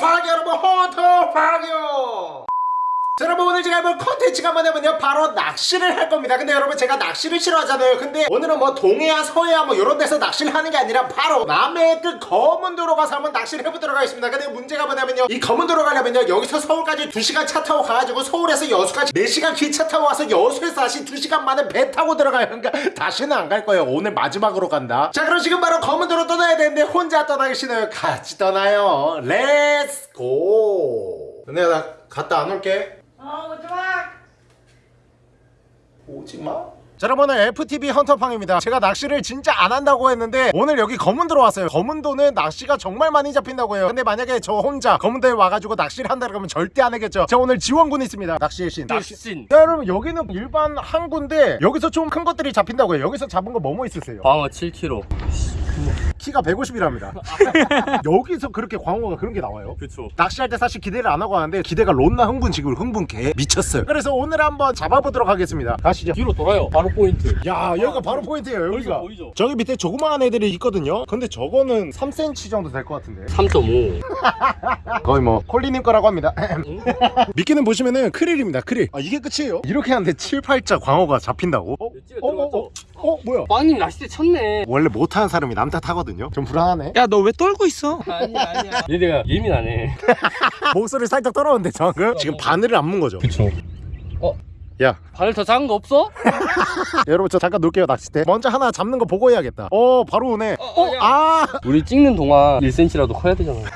퐝이 여러분 헌터퐝이요 자, 여러분 오늘 제가 해볼 컨텐츠가 뭐냐면요. 바로 낚시를 할 겁니다. 근데 여러분 제가 낚시를 싫어하잖아요. 근데 오늘은 뭐 동해야 서해야 뭐 이런 데서 낚시를 하는 게 아니라 바로 남해의 그 거문도로 가서 한번 낚시를 해보도록 하겠습니다. 근데 문제가 뭐냐면요. 이 거문도로 가려면요. 여기서 서울까지 2시간 차 타고 가가지고 서울에서 여수까지 4시간 기차 타고 와서 여수에서 다시 2시간 만에 배 타고 들어가요. 그러니까 다시는 안 갈 거예요. 오늘 마지막으로 간다. 자 그럼 지금 바로 거문도로 떠나야 되는데 혼자 떠나기 싫어요? 같이 떠나요. Let's go 근데 나 갔다 안 올게 어, 오지마. 오지마? 자 여러분 오늘 FTV 헌터팡입니다. 제가 낚시를 진짜 안 한다고 했는데 오늘 여기 검은도로 왔어요. 검은도는 낚시가 정말 많이 잡힌다고 해요. 근데 만약에 저 혼자 검은도에 와가지고 낚시를 한다 그러면 절대 안 하겠죠. 저 오늘 지원군 있습니다. 낚시의 신 낚신. 자 여러분 여기는 일반 항구인데 여기서 좀 큰 것들이 잡힌다고 해요. 여기서 잡은 거 뭐뭐 있으세요? 광어 7kg 키가 150이랍니다. 여기서 그렇게 광어가 그런 게 나와요? 그쵸. 낚시할 때 사실 기대를 안 하고 하는데 기대가 론나 흥분 지금 흥분 개 미쳤어요. 그래서 오늘 한번 잡아보도록 하겠습니다. 가시죠. 뒤로 돌아요. 바로 포인트. 야 여기가 바로 포인트예요 여기가. 보이죠? 저기 밑에 조그마한 애들이 있거든요. 근데 저거는 3cm 정도 될 것 같은데. 3.5 거의 뭐 콜리님 거라고 합니다. 미끼는 보시면은 크릴입니다 크릴. 아 이게 끝이에요? 이렇게 하는데 7, 8자 광어가 잡힌다고? 어? 어? 어? 들어갔죠? 어? 어? 뭐야? 빵님 낚싯대 쳤네. 원래 못하는 사람이 남 탓하거든요. 좀 불안하네. 야, 너 왜 떨고 있어? 아니야 아니야. 얘네가 예민하네. 목소리 살짝 떨어졌는데 방금 지금 바늘을 안 문 거죠? 그쵸 야 바늘 더 작은 거 없어? 여러분 저 잠깐 놓을게요 낚싯대 먼저 하나 잡는 거 보고 해야겠다 어 바로 오네 어, 어? 야. 아 우리 찍는 동안 1cm라도 커야 되잖아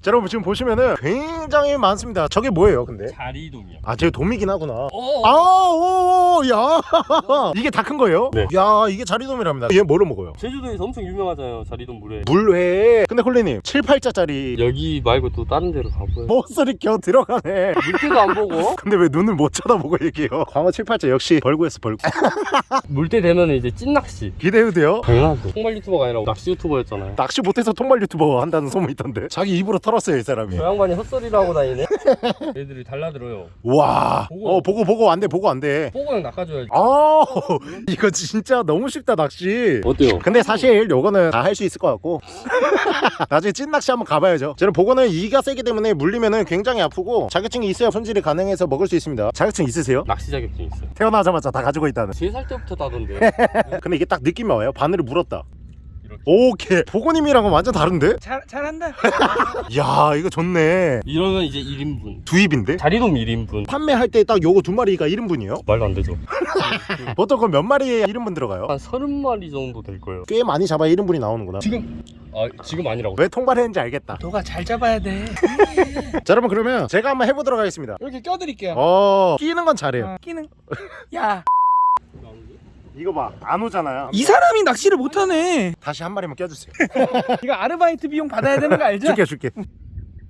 자, 여러분 지금 보시면은 굉장히 많습니다 저게 뭐예요 근데? 자리돔이야 아 저게 도미긴 하구나 어 아, 오, 야, 이게 다 큰 거예요? 네. 야, 이게 자리돔이랍니다. 얘 뭐로 먹어요? 제주도에서 엄청 유명하잖아요 자리돔 물회 물회. 근데 홀리님, 7, 8자짜리 여기 말고 또 다른 데로 가보요 목소리 겨 들어가네. 물때도 안 보고 근데 왜 눈을 못 쳐다보고 얘기해요? 광어 7, 8자 역시 벌구였어, 벌구. 물때 되면 이제 찐낚시 기대해도 돼요? 당연하죠 통발 유튜버가 아니라 낚시 유튜버였잖아요 낚시 못해서 통발 유튜버 한다는 소문이 있던데. 자기 입으로 털었어요, 이 사람이. 저 양반이 헛소리를 하고 다니네 애들이 달라들어요 와, 보고. 어, 보고, 보고, 안 돼, 보고, 안 돼. 뽀고랑 낚아줘야지 아, 이거 진짜 너무 쉽다, 낚시. 어때요? 근데 사실 요거는 다 할 수 있을 것 같고 나중에 찐낚시 한번 가봐야죠 저는 보고는 이가 세기 때문에 물리면은 굉장히 아프고 자격증이 있어야 손질이 가능해서 먹을 수 있습니다 자격증 있으세요? 낚시 자격증 있어요. 태어나자마자 다 가지고 있다는. 3살 때부터 따던데 근데 이게 딱 느낌이 와요. 바늘을 물었다 오케이 보고님이랑은 완전 다른데? 잘, 잘한다. 야 이거 좋네 이러면 이제 1인분 두 입인데? 자리돔 1인분 판매할 때 딱 요거 두 마리가 1인분이에요? 말도 안 되죠 보통 그럼 몇 마리에 1인분 들어가요? 한 30마리 정도 될 거예요 꽤 많이 잡아야 1인분이 나오는구나 지금 아 지금 아니라고 왜 통발했는지 알겠다 너가 잘 잡아야 돼. 자 여러분 그러면 제가 한번 해보도록 하겠습니다 이렇게 껴드릴게요. 어 끼는 건 잘해요 어, 끼는. 야, 이거 봐 안 오잖아요. 이 사람이 낚시를 못하네. 다시 한 마리만 껴주세요. 이거 아르바이트 비용 받아야 되는 거 알죠? 줄게 줄게.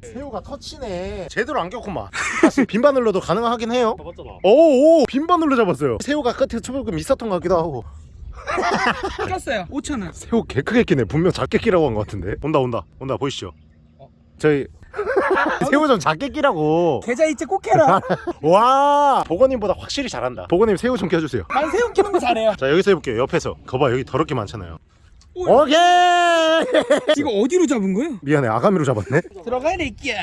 새우가 터치네. 제대로 안 꼈구만. 사실 빈바늘로도 가능하긴 해요. 잡았잖아. 오오 빈바늘로 잡았어요. 새우가 끝에 조금 있었던 것 같기도 하고. 꼈어요. 5천 원. 새우 개 크게 끼네. 분명 작게 끼라고 한 것 같은데. 온다 온다 온다 보이시죠? 어? 저희 새우 좀 작게 끼라고 계좌 이체 꼭 해라. 와 보건님보다 확실히 잘한다 보건님 새우 좀 껴주세요 난 새우 끼는 거 잘해요. 자 여기서 해볼게요 옆에서 거봐 여기 더럽게 많잖아요 오. 오케이 이거 어디로 잡은 거예요? 미안해 아가미로 잡았네 들어가야 돼, 끼야.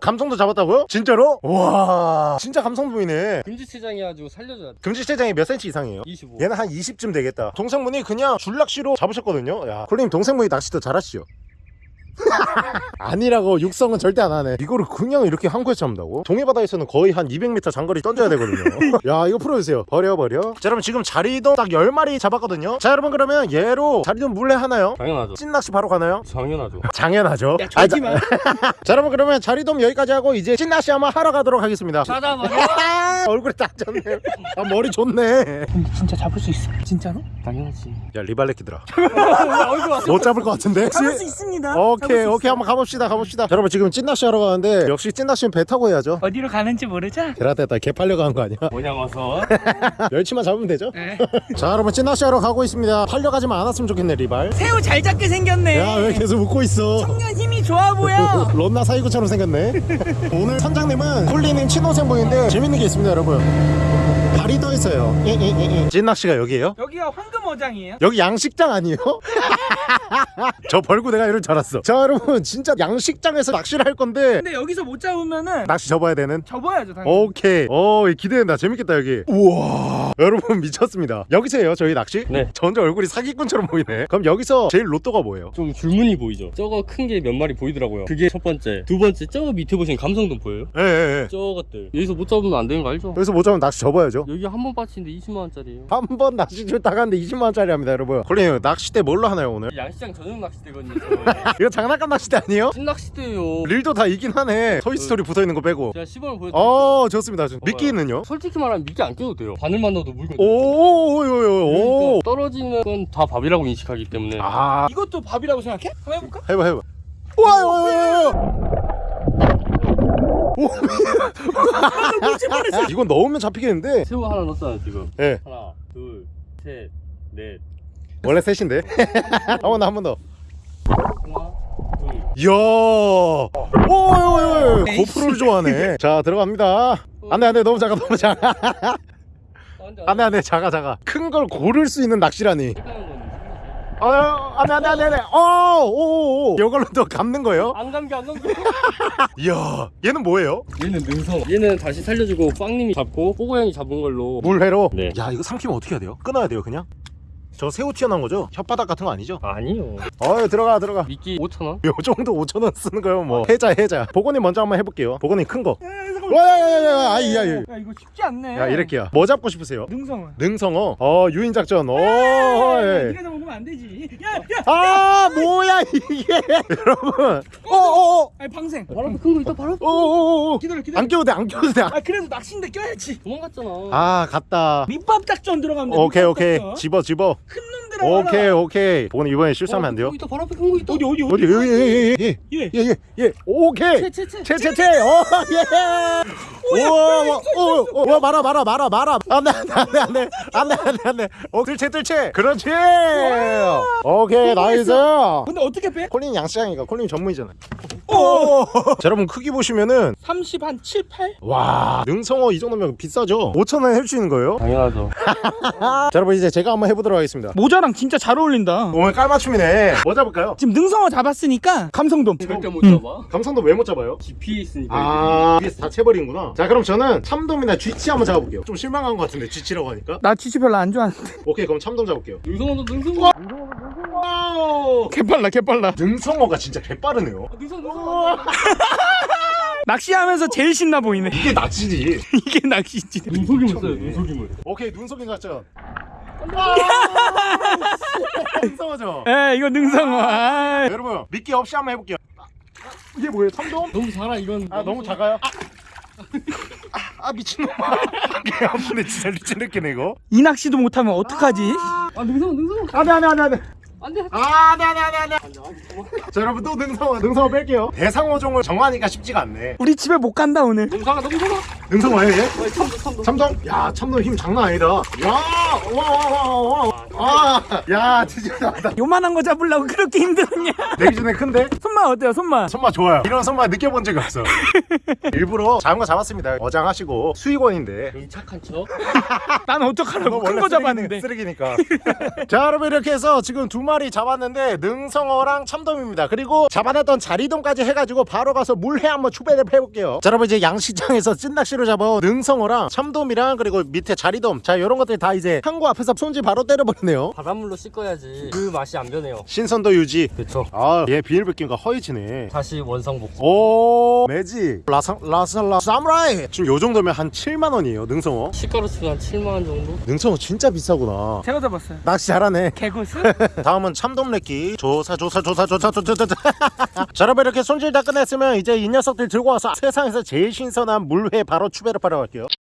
감성도 잡았다고요? 진짜로? 와 진짜 감성 보이네 금지체장이 가지고 살려줘야 돼 금지체장이 몇 cm 이상이에요? 25 얘는 한 20쯤 되겠다 동생분이 그냥 줄낚시로 잡으셨거든요 야 콜님 동생분이 낚시도 잘하시죠? 아니라고 육성은 절대 안 하네 이거를 그냥 이렇게 항구에서 잡는다고? 동해바다에서는 거의 한 200m 장거리 던져야 되거든요 야 이거 풀어주세요 버려 버려 자 여러분 지금 자리돔 딱 10마리 잡았거든요 자 여러분 그러면 얘로 자리돔 물레 하나요? 당연하죠 찐낚시 바로 가나요? 당연하죠 당연하죠 야, 졸지 마. 자 여러분 그러면 자리돔 여기까지 하고 이제 찐낚시 한번 하러 가도록 하겠습니다 찾아버려 얼굴에 따졌네 아 머리 좋네 근데 진짜 잡을 수 있어. 진짜로? 당연하지 야 리발레키들아 왔어 못 잡을 것 같은데? 잡을 수 있습니다. 오케이 오케이 있어. 한번 가봅시다 가봅시다 자, 여러분 지금 찐낚시 하러 가는데 역시 찐낚시는 배 타고 해야죠 어디로 가는지 모르죠? 데라데다 개 팔려고 한 거 아니야? 뭐냐 와서 멸치만 잡으면 되죠? 네. 자 여러분 찐낚시 하러 가고 있습니다 팔려가지만 않았으면 좋겠네 리발 새우 잘 잡게 생겼네. 야 왜 계속 웃고 있어 청년 힘이 좋아 보여. 론나 사이구처럼 생겼네 오늘 선장님은 콜리님 친동생분인데 재밌는 게 있습니다 여러분 발이 떠 있어요 찐낚시가 여기에요? 여기가 황금 어장이에요. 여기 양식장 아니에요? 저 벌고 내가 이럴 줄 알았어 자 여러분 진짜 양식장에서 낚시를 할 건데 근데 여기서 못 잡으면은 낚시 접어야 되는 접어야죠 당연히 오케이 어 기대된다 재밌겠다 여기 우와 여러분 미쳤습니다 여기서 해요 저희 낚시? 네. 전혀 얼굴이 사기꾼처럼 보이네 그럼 여기서 제일 로또가 뭐예요? 좀 줄무늬 보이죠? 저거 큰 게 몇 마리 보이더라고요. 그게 첫 번째. 두 번째, 저 밑에 보시면 감성돔 보여요? 예예예 저것들. 여기서 못 잡으면 안 되는 거 알죠? 여기서 못 잡으면 낚시 접어야죠 여기 한 번 빠치는데 20만원짜리예요. 한 번 낚시줄 따갔는데 20만 원짜리 합니다 여러분 콜린 낚시대 뭘로 하나요 오늘? 양시장 전용 낚시대거든요. 이거 장난감 낚시대 아니에요? 신낚시대예요. 릴도 다 이긴 하네 토이스토리 붙어있는 거 빼고 제가 10원을 보여드릴게요. 어 좋습니다 좋- 미끼는요? 솔직히 말하면 미끼 안 껴도 돼요. 바늘만 넣어도 물거든요. 오오오오오 떨어지는 건 다 밥이라고 인식하기 때문에 아 이것도 밥이라고 생각해? 한번 해볼까? 해봐 해봐 와요 와요 이건 넣으면 잡히겠는데 새우 하나 넣었잖아요 지금 예 하나 둘셋 넷 원래 셋인데? 한번 더 한 번더. 이야. 오오오 고프로를 좋아하네. 자 들어갑니다. 안돼 안돼. 너무 작아 너무 작아. 안돼 안돼. 안돼 작아 작아. 큰 걸 고를 수 있는 낚시라니. 어 안돼 안돼 안돼 안돼. 어오오오. 이걸로 또 감는 거예요? 안 감겨 안 감겨. 이야 얘는 뭐예요? 얘는 능성 얘는 다시 살려주고 빵님이 잡고 뽀고 형이 잡은 걸로. 물회로? 네. 야 이거 삼키면 어떻게 해야 돼요? 끊어야 돼요 그냥 저 새우 튀어나온 거죠? 혓바닥 같은 거 아니죠? 아니요. 어 들어가 들어가. 미끼 5천원? 요 정도 5천 원 쓰는 거요 뭐. 해자 해자. 보건이 먼저 한번 해볼게요. 보건이 큰거 와야야야 아이야 야 이거 쉽지 않네. 야 이렇게요 뭐 잡고 싶으세요? 능성은? 능성어? 어 유인 작전. 오 야, 예. 네가 잡으면 안 되지. 야야 아 뭐야 이게? 여러분. 어어어 아니 방생. 바로 큰거 있다 바로 어어어 기다려 기다려. 안 껴도 돼안 껴도 돼아 아 그래도 낚시인데 껴야지. 도망갔잖아. 갔다. 밑밥 작전 들어가면 돼 오케이 오케이. 집어 집어. 큰 놈들아 오케이 오케이. 보건 이번에 실수하면 안 돼요? 어, 있다 바로 앞에 큰거 있다. 어디 어디 어디? 여기 예. 예 예 예 예 예. 오케이. 채채채. 채채채. 오예 우와 오와. 말아 말아 말아 말아. 안돼 안돼 안돼 안돼. 안돼 안돼 오 뜰채 뜰채. 그렇지. 오케이 nice. 근데 어떻게 빼? 콜린 양시장이가 콜린 전문이잖아요 오. 자, 여러분 크기 보시면은 30 한 7, 8? 와 능성어 이 정도면 비싸죠? 5천원 할수 있는 거예요? 당연하죠. 자 여러분 이제 제가 한번 해보도록 하겠습니다. 모자 랑 진짜 잘 어울린다. 오늘 깔맞춤이네. 뭐 잡을까요? 지금 능성어 잡았으니까 감성돔. 절대 못 응. 잡아. 감성돔 왜 못 잡아요? 깊이 있으니까 아 위에서 다 채버리는구나. 자 그럼 저는 참돔이나 쥐치 한번 잡아볼게요. 좀 실망한 것 같은데 쥐치라고 하니까. 나 쥐치 별로 안 좋아하는데. 오케이 그럼 참돔 잡을게요. 능성어도 능성어. 와우! 개빨라 개빨라. 능성어가 진짜 개빠르네요. 능성 능성어. 낚시하면서 제일 신나 보이네. 이게 낚시지. 이게 낚시지. 눈속임을 써요 눈속임을. 오케이 눈속임 작전 능성어죠? 에 이거 능성어 아, 여러분 미끼 없이 한번 해볼게요. 아, 이게 뭐예요? 참돔? 너무 작아 이건. 아 너무 작아요? 아, 아 미친놈아. 개 아픈데 진짜 리치르겠네 이거. 이 낚시도 못하면 어떡하지? 아 능성어 능성어 안돼 안돼 안돼 안돼 안돼 아, 네, 네, 네, 네. 자, 여러분 또 능성어, 능성어 뺄게요. 대상어종을 정하니까 쉽지가 않네. 우리 집에 못 간다 오늘 작아 너무 작아 능성어예요, 얘? 어, 참돔 참돔 참돔? 야, 참돔 힘 장난 아니다. 야, 와, 와, 와, 와. 아, 야, 진짜 나다. 요만한 거 잡으려고 그렇게 힘들었냐 내기 전에 큰데? 손맛 어때요 손맛? 손맛 좋아요. 이런 손맛 느껴본 적이 없어. 일부러 작은 거 잡았습니다. 어장하시고 수익원인데. 착한 척 난 어떡하라고 큰 거 잡았는데 쓰레기니까. 자, 여러분 이렇게 해서 지금 두 마리 잡았는데 능성어랑 참돔입니다. 그리고 잡아놨던 자리돔까지 해가지고 바로 가서 물회 한번 추배를 해볼게요. 자, 여러분 이제 양식장에서 찐낚시로 잡은 능성어랑 참돔이랑 그리고 밑에 자리돔. 자, 이런 것들 다 이제 항구 앞에서 손질 바로 때려버리네요. 바닷물로 씻어야지 그 맛이 안 변해요 신선도 유지. 그쵸 아, 얘 비늘 벗기니까 허옇네. 다시 원상복구 오 매직 라사 라살라 사무라이 지금 요 정도면 한 7만 원이에요 능성어 시가로 치면 한 7만원 정도? 능성어 진짜 비싸구나 제가 잡았어요 낚시 잘하네 개구스? 다음은 참돔래끼. 조사 조사 조사 조사 조사 조사. 자 여러분 이렇게 손질 다 끝냈으면 이제 이 녀석들 들고 와서 세상에서 제일 신선한 물회 바로 추배를 하러 갈게요. 이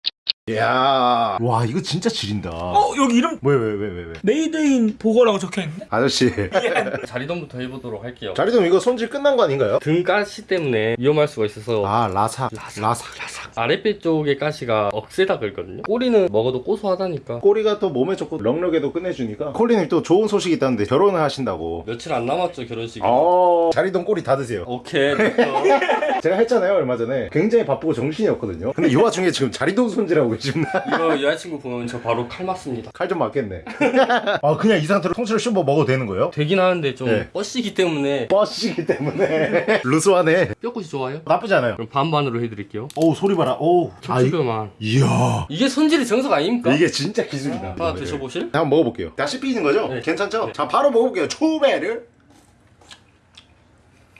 야. 와 이거 진짜 지린다. 어 여기 이름 왜 왜 왜 왜 왜? made in 보거라고 적혀 있네? 아저씨. 자리돔부터 해보도록 할게요. 자리돔 이거 손질 끝난 거 아닌가요? 등 가시 때문에 위험할 수가 있어서 아 라사. 라사. 라사. 라삭 아랫배 쪽의 가시가 억세다 그랬거든요. 꼬리는 먹어도 고소하다니까. 꼬리가 또 몸에 좋고 럭럭에도 끝내주니까. 콜리님 또 좋은 소식이 있다는데 결혼을 하신다고. 며칠 안 남았죠 결혼식이. 어 자리돔 꼬리 다 드세요. 오케이. 제가 했잖아요 얼마 전에. 굉장히 바쁘고 정신이 없거든요. 근데 이 와중에 지금 자리동 손질하고 계십니다 이거 여자친구 보면 저 바로 칼 맞습니다 칼 좀 맞겠네 아 그냥 이 상태로 통째로 씹어 먹어도 되는 거예요? 되긴 하는데 좀 네. 뻗시기 때문에 버시기 때문에 루스하네 뼈끝이 좋아요? 나쁘지 않아요 그럼 반반으로 해드릴게요 어우 소리 봐라 아, 이, 척추뼈만 이야 이게 손질의 정석 아닙니까? 이게 진짜 기술이다 하나 드셔보실? 한번 먹어볼게요 다 씹히는 거죠? 네. 괜찮죠? 자 바로 먹어볼게요 초배를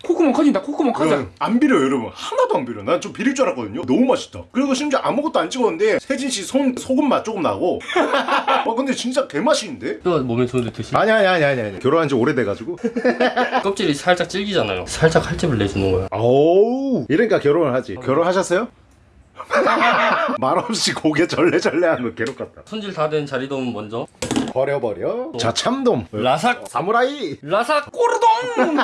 콧구멍 커진다 콧구멍 커져 안 비려요 여러분. 하나도 안 비려 난 좀 비릴 줄 알았거든요. 너무 맛있다. 그리고 심지어 아무것도 안 찍었는데 세진씨 손 소금 맛 조금 나고. 어 근데 진짜 개맛있는데? 뼈 몸에 좋은데 드시 아니 아니 아니 아니 아니. 결혼한 지 오래돼가지고. 껍질이 살짝 질기잖아요. 살짝 칼집을 내주는 거야 오우. 이러니까 결혼을 하지. 결혼하셨어요? 말없이 고개 절레절레하는 거 괴롭 같다. 손질 다 된 자리돔 먼저. 버려버려. 자 참돔. 라삭. 사무라이. 라삭 꼬르동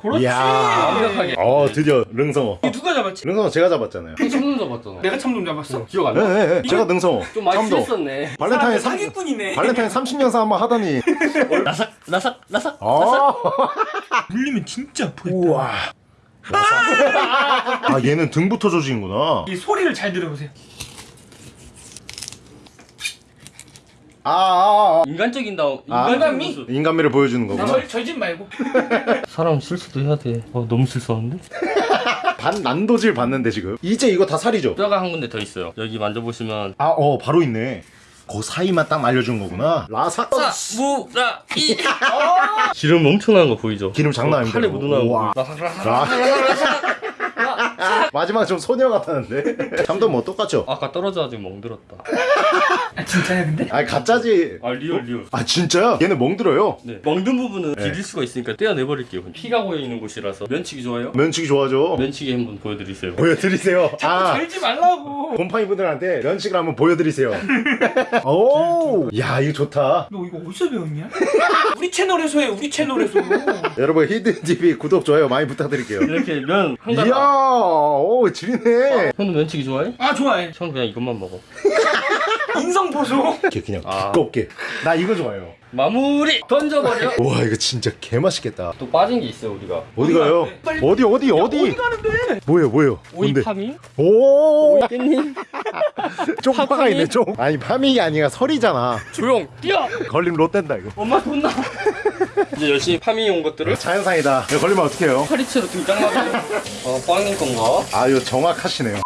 그렇지. 완벽하게. 어 드디어 릉성어. 이게 누가 잡았지? 릉성어 제가 잡았잖아요. 손 잡았잖아 내가 참돔 잡았어? 기억 안 나? 네네 제가 능성어. 좀 많이 참돔. 취했었네. 발렌타인 사람 3 사기꾼이네. 발렌타인 30년 사 한번 하더니. 라삭 라삭 라삭 아. 물리면 진짜 아프겠다. 우와. 아 얘는 등부터 조지는구나. 이 소리를 잘 들어보세요 아, 아, 아. 인간적인 다음 아. 인간미? 인간미를 보여주는 거구나 절, 절집 말고 사람 실수도 해야 돼 어, 너무 실수하는데? 반 난도질 봤는데 지금 이제 이거 다 살이죠? 뼈가 한 군데 더 있어요 여기 만져보시면 아 어 바로 있네 그 사이만 딱 알려준 거구나 라삭 무라 이 기름 엄청난 거 보이죠? 기름 장난 아닙니다 칼에. 거 라삭 라삭 라삭 마지막 좀 소녀 같았는데. 참돔 뭐 똑같죠? 아까 떨어져가지고 멍들었다. 아 진짜야 근데? 아니 가짜지. 아 real real. 아 진짜야? 얘는 멍들어요? 네. 멍든 부분은 네. 비릴 수가 있으니까 떼어내버릴게요 피가 고여있는 곳이라서. 면치기 좋아요? 면치기 좋아하죠. 면치기 한번 보여드리세요. 보여드리세요. 아. 절지 말라고. 곰팡이 분들한테 면치기를 한번 보여드리세요. 오야 이거 좋다. 너 이거 어디서 배웠냐? 우리 채널에서 해 우리 채널에서. 여러분 히든TV 구독 좋아요 많이 부탁드릴게요. 이렇게 면 이야! 한가닥 오 지리네. 형도 면치기 좋아해? 아 좋아해. 형 그냥 이것만 먹어 인성 보소 이렇게 그냥 아. 두껍게 나 이거 좋아해요 마무리 던져버려 와 이거 진짜 개 맛있겠다 또 빠진 게 있어요 우리가 어디 가요? 빨리- 어디 어디 어디? 어디 가는데? 뭐예요 뭐예요? 오이 뭔데? 파밍? 오 깻님 쪽파가 파밍이? 있네 쪽 아니 파밍이 아니라 설이잖아 조용 뛰어 걸리면 롯된다 이거 엄마 혼나 이제 열심히 파밍해 온 것들을 자연상이다 이거 걸리면 어떡해요? 파리채로 등장하고요 어 빵님 건가? 아 이거 정확하시네요 요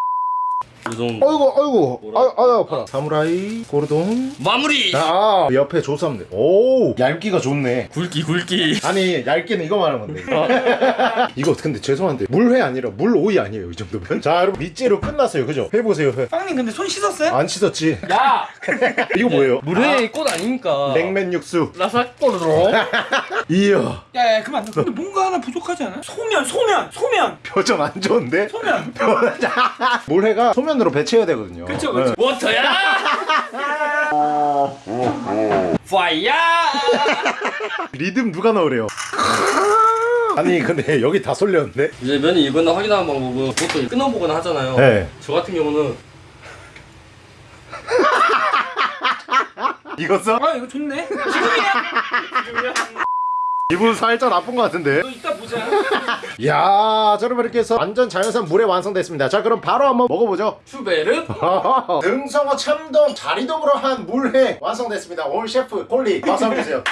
정도 어이구 어이구 뭐라? 아유 아유 아파라 사무라이 고르동. 마무리! 아 옆에 조사인데 오 얇기가 좋네. 굵기 굵기. 아니 얇기는 이거 말하는 건데 이거 근데 죄송한데 물회 아니라 물오이 아니에요 이 정도면? 자 여러분 밑재료 끝났어요. 그죠? 해보세요. 해. 빵님 근데 손 씻었어요? 안 씻었지? 야! 이거 뭐예요? 물회의 꽃 아닙니까? 냉면 육수. 라삭 꼬르르. 이야 야야 그만. 근데 뭔가 하나 부족하지 않아? 소면 소면 소면! 표정 안 좋은데? 소면. 물회가 소면 으로 배치해야 되거든요 그쵸, 그쵸. 네. 워터야! 파이어! 리듬 누가 넣으래요 아니 근데 여기 다 쏠렸는데 이제 면이 익었나 확인하는 방법은 보통 끊어보거나 하잖아요 네 저 같은 경우는 익었어? 아 이거 좋네 지금이야 기분 살짝 나쁜 것 같은데. 너 이따 보자. 이야 자 여러분 이렇게 해서 완전 자연산 물회 완성됐습니다. 자 그럼 바로 한번 먹어보죠. 슈베르? 능성어 참돔 자리돔으로 한 물회 완성됐습니다. 오늘 셰프 홀리 박수 한번 주세요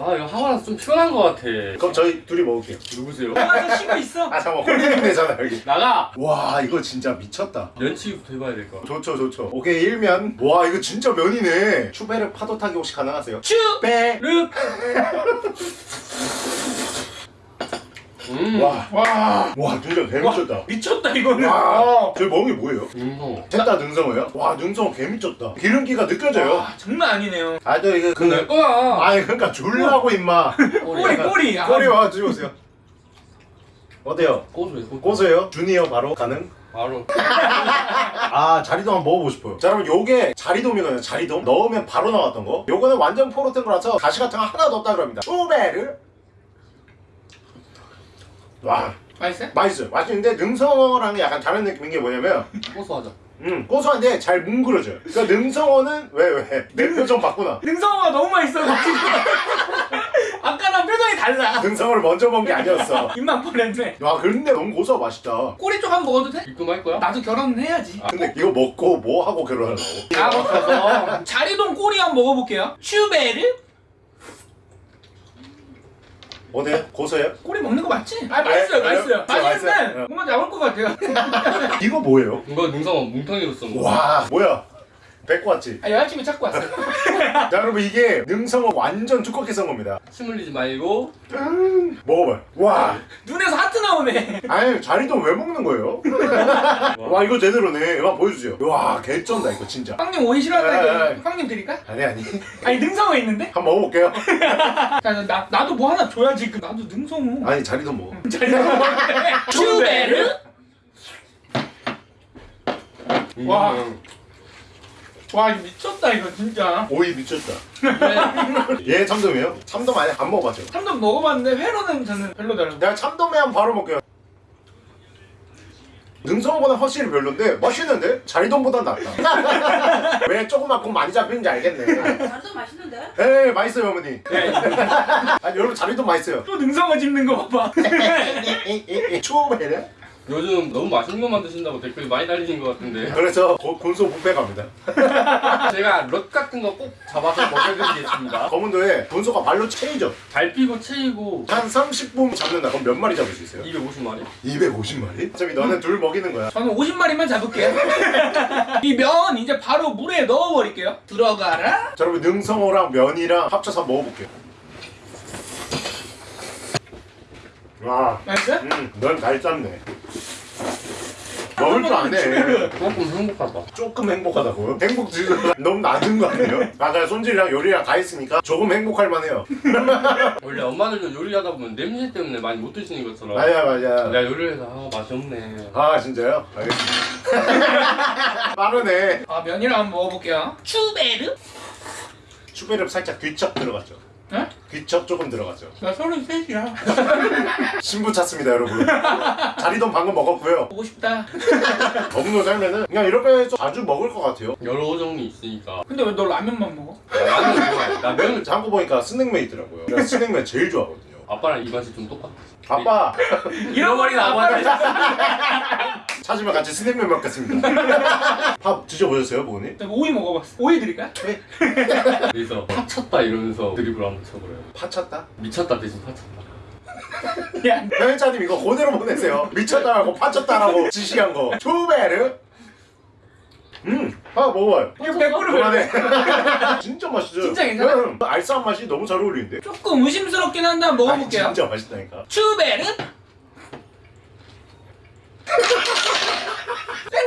아 이거 하고 나서 좀 피곤한 것 같아. 그럼 저희 둘이 먹을게요. 누구세요? 아저씨가 있어. 아 잠깐만. 홀리님 되잖아 여기. 나가! 와 이거 진짜 미쳤다. 면치기부터 해봐야 될 것 같아. 좋죠 좋죠. 오케이 일면. 와 이거 진짜 면이네. 슈베르 파도 타기 혹시 가능하세요? 슈베르! 빼 음. 와, 와, 와, 진짜 개미쳤다. 미쳤다 이거는 와, 저희 먹은 게 뭐예요? 음. 셋다 능성어요? 와, 능성어 개미쳤다. 기름기가 느껴져요. 와 장난 아니네요 아, 저 이거 그, 내 거야! 아니 그러니까 줄라고 임마. 꼬리 꼬리 아, 꼬리 와 주세요. 어때요? 고소해 고소 고소해요? 주니어 바로 가능? 바로 아 자리돔 한번 먹어보고 싶어요 자 여러분 요게 자리돔이거든요 자리돔 넣으면 바로 나왔던 거 요거는 완전 포로된 거라서 가시 같은 거 하나도 없다 그럽니다 추베르 와 맛있어요? 맛있어요. 맛있는데 능성어랑 약간 다른 느낌인 게 뭐냐면 고소하죠. 음 고소한데 잘 뭉그러져요. 그러니까 능성어는 왜 왜? 내 표정 바꾸나? 능성어가 너무 맛있어가지고 아까랑 표정이 달라 능성어를 먼저 먹은 게 아니었어. 입만 보냈네 와 근데 너무 고소하 맛있다. 꼬리 쪽 한 번 먹어도 돼? 입금 할 거야? 나도 결혼은 해야지 근데 이거 먹고 뭐 하고 결혼하려고? 아 먹어서 자리동 꼬리 한 번 먹어볼게요 슈베르? 어때요? 고소해요? 꼬리 먹는 거 맞지? 아 맛있어요 아, 맛있어요 맛있어요, 맛있는데 맛있어요. 뭔가 나올 것 같아요 이거 뭐예요? 이거 능성어 뭉텅이로 쓴 거. 와 뭐야? 뱉고 왔지? 아 여자친구 찾고 왔어요 자 여러분 이게 능성어 완전 두껍게 썬 겁니다. 침 흘리지 말고 음, 먹어봐요. 와 눈에서 하트 나오네 아니 자리도 왜 먹는 거예요? 와 이거 제대로네. 이거 보여주세요. 와 개쩐다 이거 진짜. 빵님 오이. 싫어한다니까 빵님 드릴까? 아니 아니 아니 능성어 있는데? 한번 먹어볼게요. 자, 나, 나도 뭐 하나 줘야지 그 나도 능성어 아니 자리도 먹어. 슈베르? 와. 음. 와 이거 미쳤다 이거 진짜 오이 미쳤다. 네. 얘 참돔이에요? 참돔 아니 안 먹어봤죠? 참돔 먹어봤는데 회로는 저는 별로더라고요 내가 참돔에 한 바로 먹게요. 능성어보다 확실히 별론데 맛있는데 자리돔보단 낫다. 왜 조그맣고 많이 잡히는지 알겠네. 자리도 맛있는데? 에 맛있어요 어머니. 네. 아니 여러분 자리돔 맛있어요. 또 능성어 집는 거 봐봐 추워베르? 요즘 너무 맛있는 것만 드신다고 댓글이 많이 달리는 것 같은데 그래서 고- 곤소 뷔페 갑니다. 제가 럿 같은 거 꼭 잡아서 먹여드리겠습니다. 검은도에 곤소가 발로 채이죠. 발 피고 채이고 한 30분 잡는다. 그럼 몇 마리 잡을 수 있어요? 250마리? 250마리? 어차피 너는 둘 먹이는 거야. 저는 50마리만 잡을게요 이 면 이제 바로 물에 넣어버릴게요 들어가라 자, 여러분 능성어랑 면이랑 합쳐서 먹어볼게요. 와, 맛있어요? 음, 넌잘 짰네. 먹을 줄 아네. 조금 행복하다. 조금 행복하다고. 행복 지수 너무 낮은 거 아니에요? 맞아요. 손질이랑 요리랑 다 했으니까 조금 행복할 만해요. 원래 엄마들도 요리하다 보면 냄새 때문에 많이 못 드시는 것처럼 맞아, 맞아. 내가 요리를 해서 아 맛이 없네. 아, 진짜요? 알겠습니다. 빠르네. 아 면이랑 한번 먹어볼게요 슈베르? 추베르 살짝 귀척 들어갔죠. 네? 귀척 조금 들어갔죠. 나 33이야 신부 찾습니다, 여러분. 자리도 방금 먹었고요. 보고 싶다 검은도 살면은 그냥 이렇게 자주 먹을 것 같아요. 여러 종류 있으니까 근데 왜 너 라면만 먹어? 나 라면 좋아해. 나 면을 잠고 보니까 스낵면 있더라고요. 제가 스낵면 제일 좋아하거든요. 아빠랑 입맛이 좀 똑같아. 아빠 잃어버린 아빠를 찾으면 같이 스낵면 먹겠습니다. 밥 드셔보셨어요, 부모님? 저 오이 먹어봤어 오이 드릴까요? 그래서 파쳤다 이러면서 드립을 한번 쳐버려요. 파쳤다? 미쳤다 대신 파쳤다. 야 편의자님 이거 그대로 보내세요. 미쳤다라고 파쳤다라고 지시한 거. 초베르. 음, 아 먹어봐요. 이거 100% 그만해. 진짜 맛있어요. 진짜 괜찮아? 음, 알싸한 맛이 너무 잘 어울리는데. 조금 의심스럽긴 한데 한번 먹어볼게요 아니, 진짜 맛있다니까. 슈베르?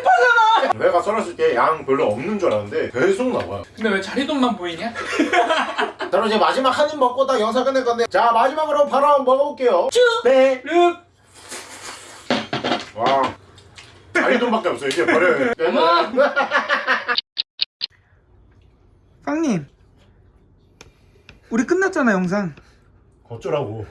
생파잖아 내가 썰었을 때 양 별로 없는 줄 알았는데 계속 나와요. 근데 왜 자리돈만 보이냐? 자, 그럼 이제 마지막 한 입 먹고 딱 영상 끝낼 건데. 자, 마지막으로 바로 한번 먹어볼게요. 네. 슈베르 와. 자리돈밖에 없어요. 이제 버려요. 엄마! 빵님 우리 끝났잖아 영상 어쩌라고.